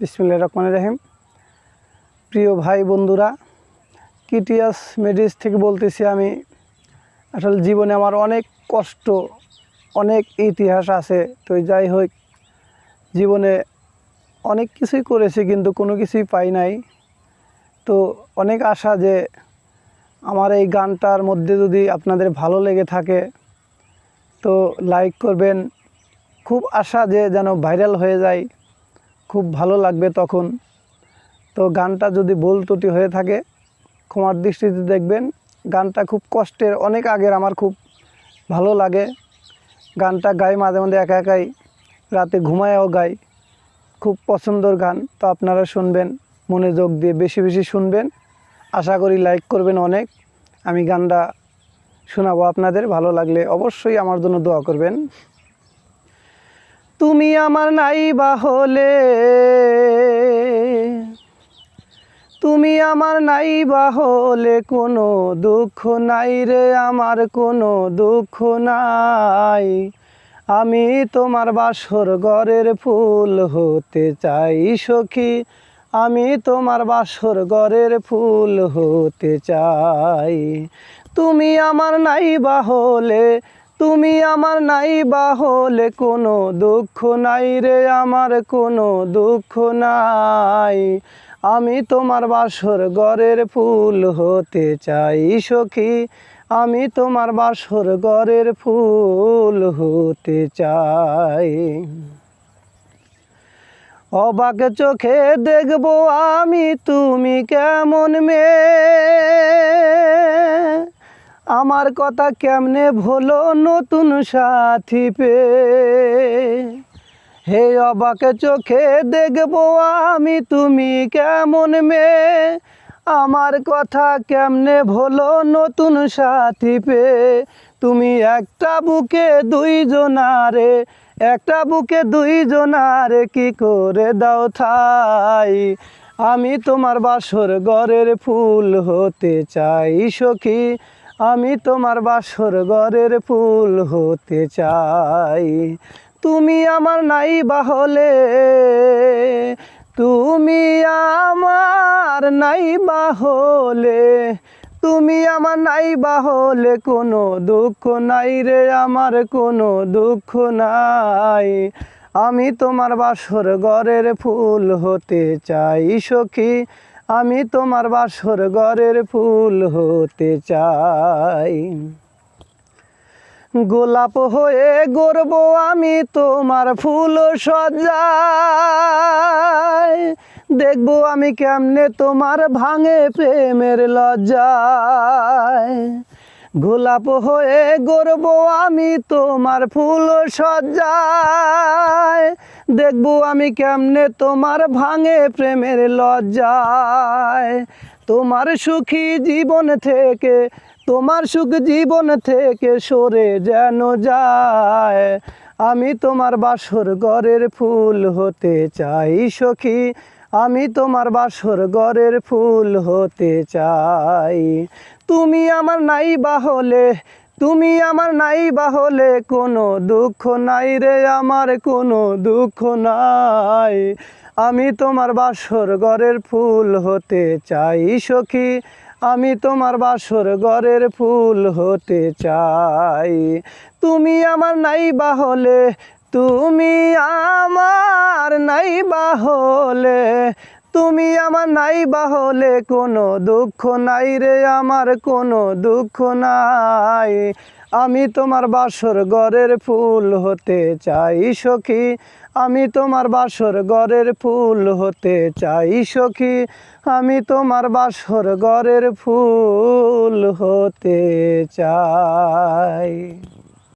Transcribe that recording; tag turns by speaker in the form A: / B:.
A: বিসমিল্লা রহমান রাহিম। প্রিয় ভাই বন্ধুরা, কিটিয়াস মেডিস থেকে বলতেছি আমি, আসলে জীবনে আমার অনেক কষ্ট, অনেক ইতিহাস আছে। তো যাই হোক, জীবনে অনেক কিছুই করেছি কিন্তু কোনো কিছুই পাই নাই। তো অনেক আশা যে আমার এই গানটার মধ্যে যদি আপনাদের ভালো লেগে থাকে, তো লাইক করবেন। খুব আশা যে যেন ভাইরাল হয়ে যায়। খুব ভালো লাগবে তখন। তো গানটা যদি ভুল হয়ে থাকে, ক্ষমার দৃষ্টিতে দেখবেন, গানটা খুব কষ্টের, অনেক আগের, আমার খুব ভালো লাগে। গানটা গাই মাঝে মাঝে একা একাই, রাতে ঘুমায়ও গাই। খুব পছন্দর গান, তো আপনারা শুনবেন মনোযোগ দিয়ে বেশি বেশি শুনবেন। আশা করি লাইক করবেন অনেক। আমি গানটা শোনাবো আপনাদের, ভালো লাগলে অবশ্যই আমার জন্য দোয়া করবেন। তুমি আমার নাই বা হলে, তুমি আমার নাই বা হলে কোনো দুঃখ নাই রে, আমার কোনো দুঃখ নাই। আমি তোমার বাসর ঘরের ফুল হতে চাই সখী, আমি তোমার বাসর ঘরের ফুল হতে চাই। তুমি আমার নাই বা হলে তুমি আমার নাই বা হলে কোনো দুঃখ নাই রে, আমার কোনো দুঃখ নাই। আমি তোমার বাসর ঘরের ফুল হতে চাই সখী। আমি তোমার বাসর ঘরের ফুল হতে চাই। অবাক চোখে দেখব আমি তুমি কেমন মেয়ে। আমার কথা কেমনে ভোলো নতুন সাথী পে? হে অবাকে চোখে দেখব আমি, তুমি কেমন মেয়ে? আমার কথা কেমনে ভোলো নতুন সাথী পে? তুমি একটা বুকে দুইজনারে, একটা বুকে দুইজনারে কি করে দাও থাই আমি তোমার বাসর ঘরের ফুল হতে চাই সখী আমি তোমার বাসর ঘরের ফুল হতে চাই। তুমি আমার নাই বাহলে, তুমি আমার নাই বাহলে, তুমি আমার নাই বাহলে কোনো দুঃখ নাই রে, আমার কোনো দুঃখ নাই। আমি তোমার বাসর ঘরের ফুল হতে চাই সখী আমি তোমার বাসর ঘরের ফুল হতে চাই। গোলাপ হয়ে গর্ব আমি তোমার ফুল সজ্জায়। দেখব আমি কেমনে তোমার ভাঙে প্রেমের লজ্জায়। গোলাপ হয়ে গর্ব আমি তোমার ফুল সজ্জায়। দেখব আমি কেমনে তোমার ভাঙে প্রেমের লজ্জায়। তোমার সুখী জীবন থেকে, তোমার সুখ জীবন থেকে সরে যেন যায়। আমি তোমার বাসর ঘরের ফুল হতে চাই সখী, আমি তোমার বাসর ঘরের ফুল হতে চাই। তুমি আমার নাই বাহলে তুমি আমার নাই বাহলে কোনো দুঃখ নাই রে, আমার কোনো দুঃখ নাই। আমি তোমার বাসর ঘরের ফুল হতে চাই সখী, আমি তোমার বাসর ঘরের ফুল হতে চাই। তুমি আমার নাই বাহলে তুমি আমার নাই বাহলে তুমি আমার নাই বাহলে কোনো দুঃখ নাই রে, আমার কোনো দুঃখ নাই। আমি তোমার বাসর ঘরের ফুল হতে চাই সখী, আমি তোমার বাসর ঘরের ফুল হতে চাই সখী, আমি তোমার বাসর ঘরের ফুল হতে চাই।